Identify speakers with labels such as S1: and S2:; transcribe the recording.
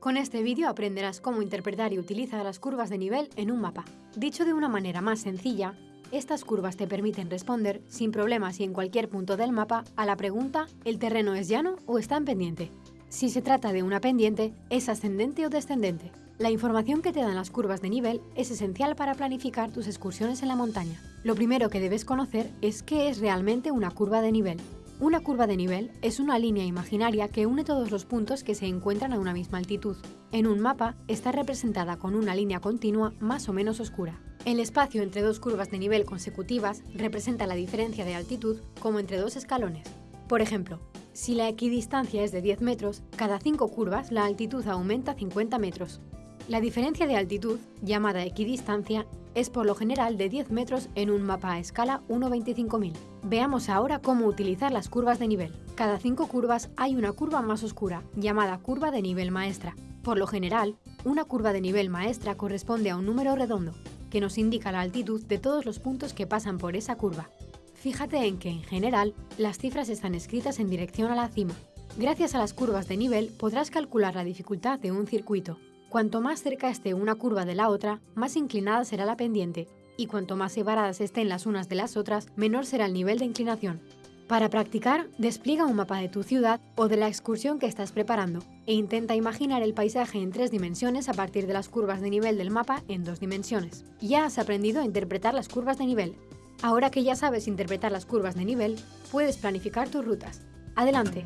S1: Con este vídeo aprenderás cómo interpretar y utilizar las curvas de nivel en un mapa. Dicho de una manera más sencilla, estas curvas te permiten responder sin problemas y en cualquier punto del mapa a la pregunta ¿el terreno es llano o está en pendiente? Si se trata de una pendiente, ¿es ascendente o descendente? La información que te dan las curvas de nivel es esencial para planificar tus excursiones en la montaña. Lo primero que debes conocer es qué es realmente una curva de nivel. Una curva de nivel es una línea imaginaria que une todos los puntos que se encuentran a una misma altitud. En un mapa está representada con una línea continua más o menos oscura. El espacio entre dos curvas de nivel consecutivas representa la diferencia de altitud como entre dos escalones. Por ejemplo, si la equidistancia es de 10 metros, cada 5 curvas la altitud aumenta 50 metros. La diferencia de altitud, llamada equidistancia, es por lo general de 10 metros en un mapa a escala 1.25.000. Veamos ahora cómo utilizar las curvas de nivel. Cada 5 curvas hay una curva más oscura, llamada curva de nivel maestra. Por lo general, una curva de nivel maestra corresponde a un número redondo, que nos indica la altitud de todos los puntos que pasan por esa curva. Fíjate en que, en general, las cifras están escritas en dirección a la cima. Gracias a las curvas de nivel podrás calcular la dificultad de un circuito, Cuanto más cerca esté una curva de la otra, más inclinada será la pendiente, y cuanto más separadas estén las unas de las otras, menor será el nivel de inclinación. Para practicar, despliega un mapa de tu ciudad o de la excursión que estás preparando e intenta imaginar el paisaje en tres dimensiones a partir de las curvas de nivel del mapa en dos dimensiones. Ya has aprendido a interpretar las curvas de nivel. Ahora que ya sabes interpretar las curvas de nivel, puedes planificar tus rutas. ¡Adelante!